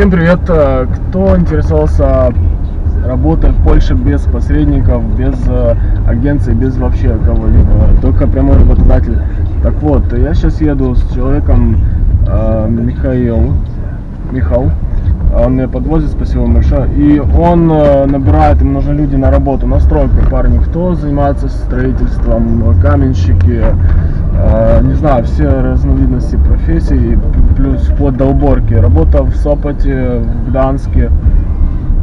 Всем привет! Э, Кто интересовался работой в Польше без посредников, без э, агенций, без вообще кого-либо, только прямой работодатель. Так вот, я сейчас еду с человеком э, Михаил, Михал, он меня подвозит, спасибо большое, и он набирает, им нужны люди на работу, на стройку, парни, кто занимается строительством, каменщики, не знаю, все разновидности профессий, п- плюс вплоть до уборки. Работа в Сопоте, в Гданске,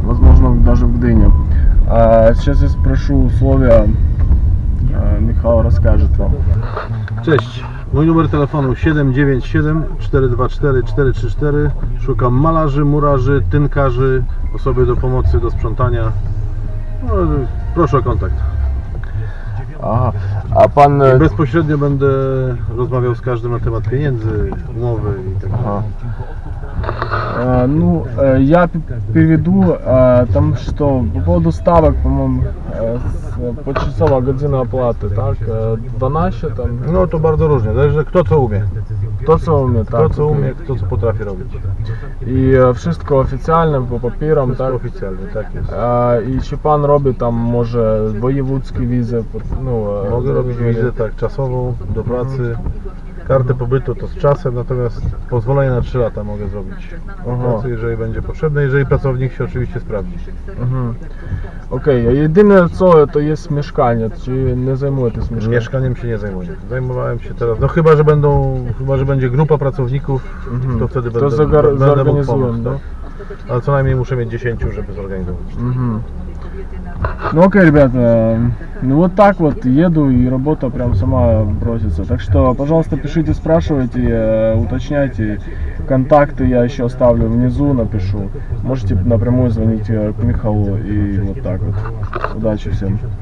возможно, даже в Гдыне. А сейчас я спрошу условия, э, Михаил расскажет вам. Cześć, mój numer telefonu 797 424 434. Szukam malarzy, murarzy, tynkarzy, osoby do pomocy, do sprzątania. No, proszę o kontakt. Ага. А пан... I э, bezpośrednio będę rozmawiał z każdym na temat pieniędzy, umowy i tak dalej. Ага. Э, ну, э, я п- переведу э, там что, по поводу ставок, по-моему, э, с- почасовая година оплаты, так? Э, 12 там, No to bardzo różnie, zależy kto co umie. to co umie, Kto tak? co okej. umie, kto co potrafi robić. I e, wszystko oficjalne, po papierom, Wszystko tak? oficjalnie, tak jest. I czy pan robi tam może wojewódzkie wizy? pod- No, e, Mogę robić wizę tak czasową do pracy. Kartę pobytu to z czasem, natomiast pozwolenie na 3 lata mogę zrobić. Pracy, jeżeli będzie potrzebne, jeżeli pracownik się oczywiście sprawdzi. Mhm. Okej, a jedyne co to jest mieszkanie, czy nie zajmujesz mieszkaniem? Mieszkaniem się nie zajmuję. Zajmowałem się teraz, no chyba, że będą, chyba, że będzie grupa pracowników, Mhm. to wtedy To będę, będę mógł pomóc, tak. Ale co najmniej muszę mieć 10, żeby zorganizować. Мгм. Ну окей, ребята, ну вот так вот еду и работа прям сама бросится. Так что, пожалуйста, пишите, спрашивайте, э, уточняйте. Контакты я еще оставлю внизу, напишу. Можете напрямую звонить э, к Михалу и вот так вот. Удачи всем.